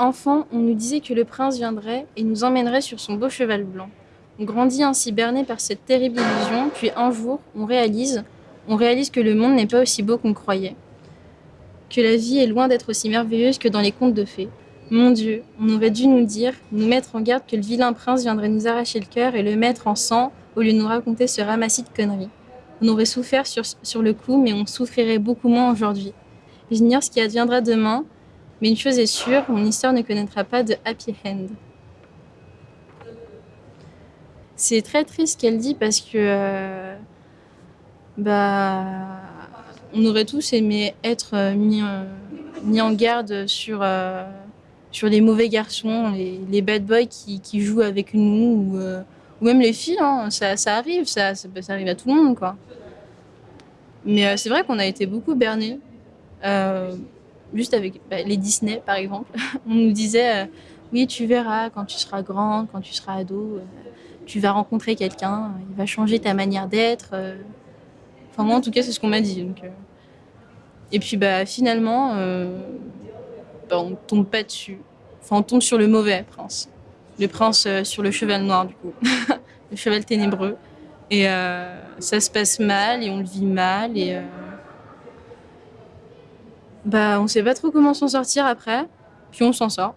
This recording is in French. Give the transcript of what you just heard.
Enfant, on nous disait que le prince viendrait et nous emmènerait sur son beau cheval blanc. On grandit ainsi berné par cette terrible illusion, puis un jour, on réalise, on réalise que le monde n'est pas aussi beau qu'on croyait. Que la vie est loin d'être aussi merveilleuse que dans les contes de fées. Mon Dieu, on aurait dû nous dire, nous mettre en garde que le vilain prince viendrait nous arracher le cœur et le mettre en sang au lieu de nous raconter ce ramassis de conneries. On aurait souffert sur, sur le coup, mais on souffrirait beaucoup moins aujourd'hui. J'ignore ce qui adviendra demain, mais une chose est sûre, mon histoire ne connaîtra pas de happy end. C'est très triste qu'elle dit parce que euh, bah, on aurait tous aimé être euh, mis, en garde sur, euh, sur les mauvais garçons, les, bad boys qui, jouent avec nous, ou, ou même les filles, hein, ça, arrive, ça, ça, arrive à tout le monde. Quoi. Mais c'est vrai qu'on a été beaucoup bernés. Juste avec bah, les Disney par exemple, on nous disait euh, oui tu verras quand tu seras grande, quand tu seras ado, euh, tu vas rencontrer quelqu'un, il va changer ta manière d'être. Euh. Enfin moi en tout cas c'est ce qu'on m'a dit. Et puis bah finalement bah, on tombe pas dessus. Enfin on tombe sur le mauvais prince. Le prince sur le cheval noir du coup. le cheval ténébreux. Et ça se passe mal et on le vit mal et bah, on sait pas trop comment s'en sortir après, puis on s'en sort.